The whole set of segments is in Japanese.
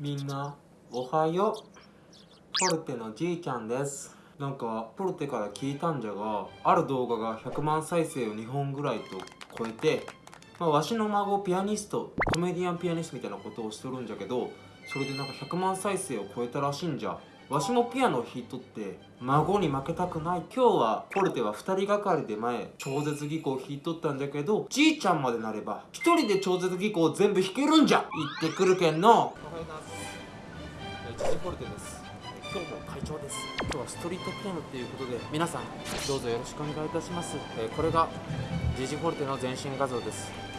みんなおはよう。ポルテのじいちゃんです。なんかポルテから聞いたんじゃがある動画が100万再生を2本ぐらいと超えてまあ、わしの孫ピアニストコメディアンピアニストみたいなことをしとるんじゃけどそれでなんか100万再生を超えたらしいんじゃ。わしもピアノを弾いとって孫に負けたくない今日はポルテは2人がかりで前超絶技巧を弾いとったんじゃけどじいちゃんまでなれば1人で超絶技巧を全部弾けるんじゃ。行ってくるけんの。おはようございます。ジジポルテです今日も会長です今日はストリートピアノっていうことで皆さんどうぞよろしくお願いいたします、えーこれがジジフォルテの全身画像です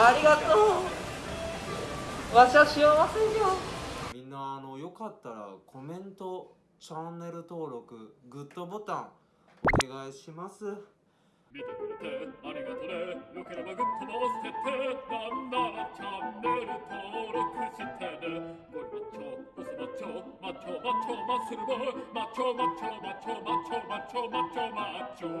ありがとう。わしは幸せじゃ。みんなあのよかったらコメントチャンネル登録グッドボタンお願いします。見てくれてありがとね。よければグッドも押しててなんならチャンネル登録してねゴリマッチョボスマッチョマッチョマッチョマッスルボマッチョマッチョマッチョマッチョマッチョマッチョマッチョ